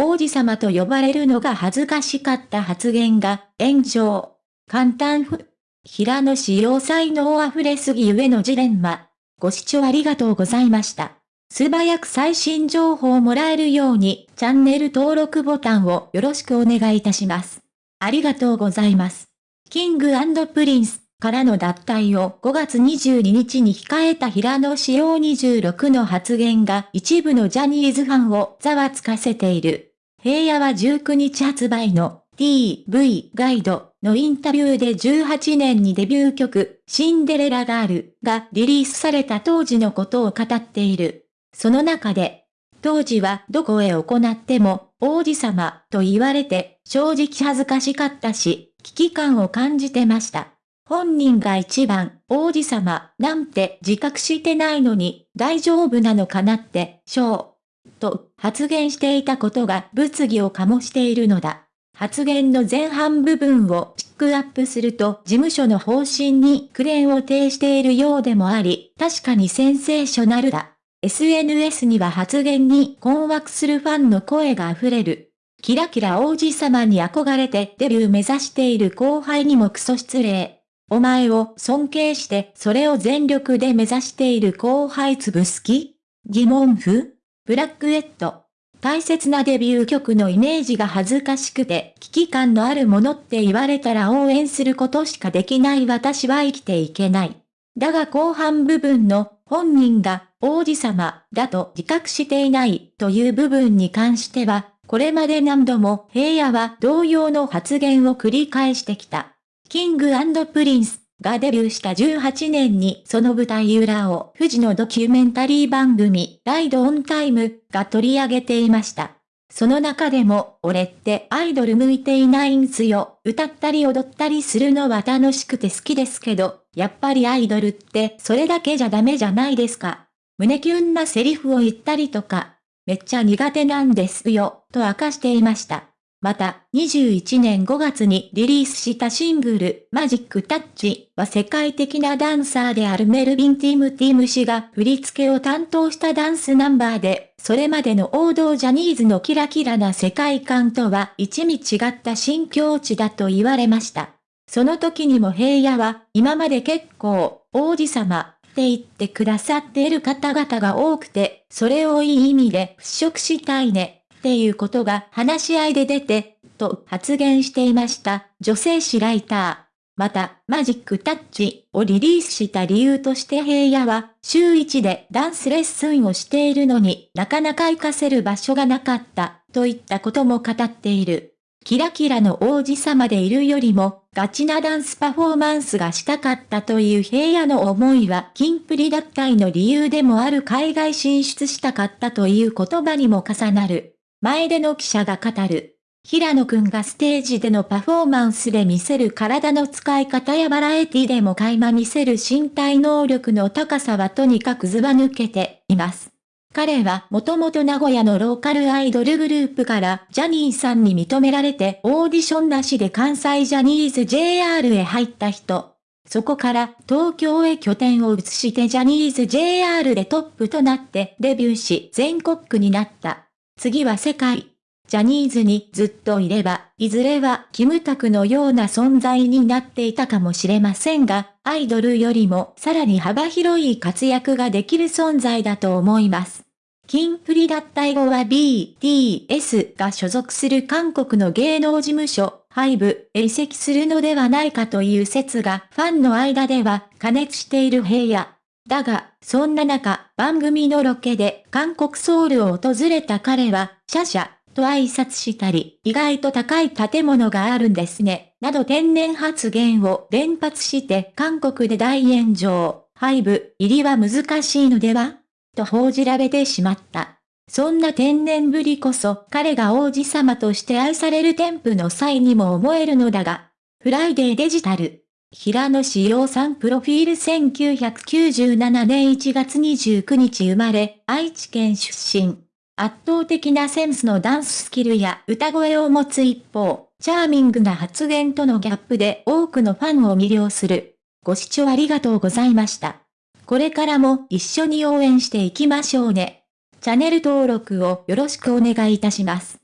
王子様と呼ばれるのが恥ずかしかった発言が炎上。簡単ふ。平野紫耀才能あふれすぎゆえのジレンマ。ご視聴ありがとうございました。素早く最新情報をもらえるように、チャンネル登録ボタンをよろしくお願いいたします。ありがとうございます。キングプリンスからの脱退を5月22日に控えた平野紫耀26の発言が一部のジャニーズファンをざわつかせている。平野は19日発売の TV ガイドのインタビューで18年にデビュー曲シンデレラガールがリリースされた当時のことを語っている。その中で、当時はどこへ行っても王子様と言われて正直恥ずかしかったし、危機感を感じてました。本人が一番王子様なんて自覚してないのに大丈夫なのかなって、しょう。と発言していたことが物議を醸しているのだ。発言の前半部分をピックアップすると事務所の方針にクレーンを呈しているようでもあり、確かにセンセーショナルだ。SNS には発言に困惑するファンの声が溢れる。キラキラ王子様に憧れてデビュー目指している後輩にもクソ失礼。お前を尊敬してそれを全力で目指している後輩潰す気？疑問符？ブラックエッド。大切なデビュー曲のイメージが恥ずかしくて危機感のあるものって言われたら応援することしかできない私は生きていけない。だが後半部分の本人が王子様だと自覚していないという部分に関しては、これまで何度も平野は同様の発言を繰り返してきた。キングプリンスがデビューした18年にその舞台裏をフジのドキュメンタリー番組ライドオンタイムが取り上げていました。その中でも、俺ってアイドル向いていないんすよ。歌ったり踊ったりするのは楽しくて好きですけど、やっぱりアイドルってそれだけじゃダメじゃないですか。胸キュンなセリフを言ったりとか、めっちゃ苦手なんですよ、と明かしていました。また、21年5月にリリースしたシングル、マジックタッチは世界的なダンサーであるメルビン・ティム・ティム氏が振り付けを担当したダンスナンバーで、それまでの王道ジャニーズのキラキラな世界観とは一味違った新境地だと言われました。その時にも平野は、今まで結構、王子様、って言ってくださっている方々が多くて、それをいい意味で払拭したいね。っていうことが話し合いで出て、と発言していました、女性誌ライター。また、マジックタッチをリリースした理由として平野は、週1でダンスレッスンをしているのになかなか活かせる場所がなかった、といったことも語っている。キラキラの王子様でいるよりも、ガチなダンスパフォーマンスがしたかったという平野の思いは、キンプリ脱退の理由でもある海外進出したかったという言葉にも重なる。前での記者が語る。平野くんがステージでのパフォーマンスで見せる体の使い方やバラエティでも垣間見せる身体能力の高さはとにかくずば抜けています。彼はもともと名古屋のローカルアイドルグループからジャニーさんに認められてオーディションなしで関西ジャニーズ JR へ入った人。そこから東京へ拠点を移してジャニーズ JR でトップとなってデビューし全国区になった。次は世界。ジャニーズにずっといれば、いずれはキムタクのような存在になっていたかもしれませんが、アイドルよりもさらに幅広い活躍ができる存在だと思います。キンプリ脱退後は BTS が所属する韓国の芸能事務所、ハイブへ移籍するのではないかという説がファンの間では加熱している平野。だが、そんな中、番組のロケで韓国ソウルを訪れた彼は、シャシャ、と挨拶したり、意外と高い建物があるんですね、など天然発言を連発して韓国で大炎上、廃部入りは難しいのでは？と報じられてしまった。そんな天然ぶりこそ彼が王子様として愛される添付の際にも思えるのだが、フライデーデジタル。平野志陽さんプロフィール1997年1月29日生まれ、愛知県出身。圧倒的なセンスのダンススキルや歌声を持つ一方、チャーミングな発言とのギャップで多くのファンを魅了する。ご視聴ありがとうございました。これからも一緒に応援していきましょうね。チャンネル登録をよろしくお願いいたします。